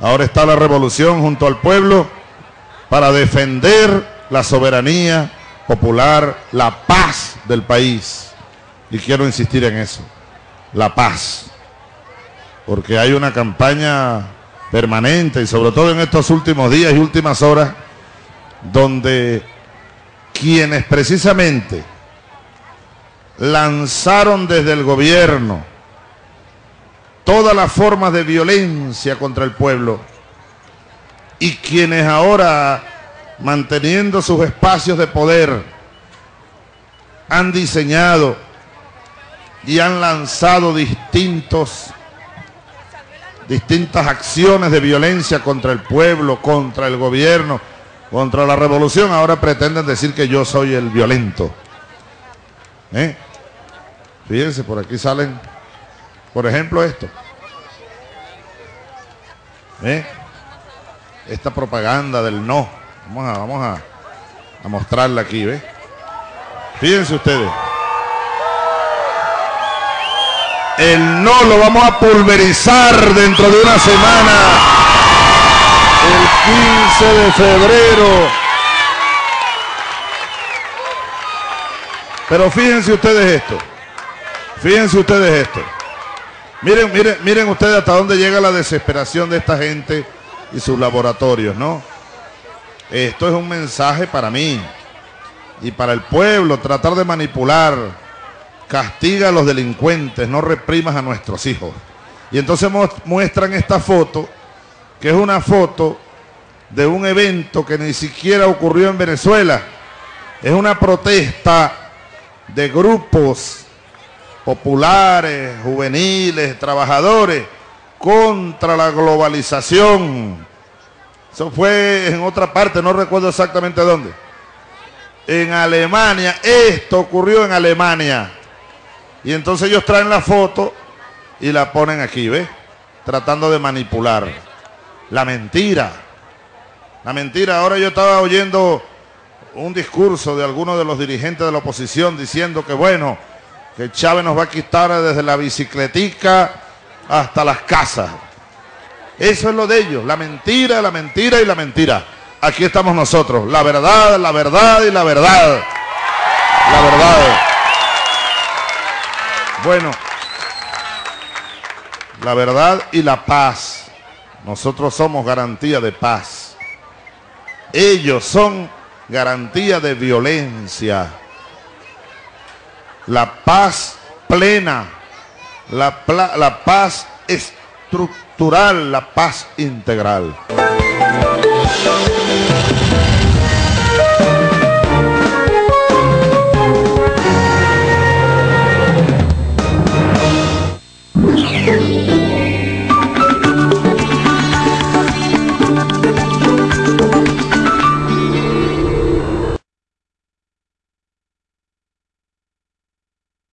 Ahora está la revolución junto al pueblo para defender la soberanía popular, la paz del país. Y quiero insistir en eso, la paz. Porque hay una campaña permanente y sobre todo en estos últimos días y últimas horas donde quienes precisamente lanzaron desde el gobierno todas las formas de violencia contra el pueblo y quienes ahora, manteniendo sus espacios de poder, han diseñado y han lanzado distintos distintas acciones de violencia contra el pueblo, contra el gobierno, contra la revolución, ahora pretenden decir que yo soy el violento. ¿Eh? Fíjense, por aquí salen, por ejemplo, esto. ¿Eh? Esta propaganda del no. Vamos a, vamos a, a mostrarla aquí, ¿ves? Fíjense ustedes. El no lo vamos a pulverizar dentro de una semana. El 15 de febrero. Pero fíjense ustedes esto. Fíjense ustedes esto. Miren, miren, miren ustedes hasta dónde llega la desesperación de esta gente y sus laboratorios, ¿no? Esto es un mensaje para mí y para el pueblo, tratar de manipular. Castiga a los delincuentes, no reprimas a nuestros hijos. Y entonces muestran esta foto, que es una foto de un evento que ni siquiera ocurrió en Venezuela. Es una protesta de grupos populares, juveniles, trabajadores, contra la globalización. Eso fue en otra parte, no recuerdo exactamente dónde. En Alemania, esto ocurrió en Alemania. Y entonces ellos traen la foto y la ponen aquí, ¿ves? Tratando de manipular. La mentira. La mentira. Ahora yo estaba oyendo un discurso de algunos de los dirigentes de la oposición diciendo que bueno, que Chávez nos va a quitar desde la bicicletica hasta las casas. Eso es lo de ellos, la mentira, la mentira y la mentira. Aquí estamos nosotros, la verdad, la verdad y la verdad. La verdad. Bueno, la verdad y la paz. Nosotros somos garantía de paz. Ellos son garantía de violencia la paz plena, la, pla la paz estructural, la paz integral.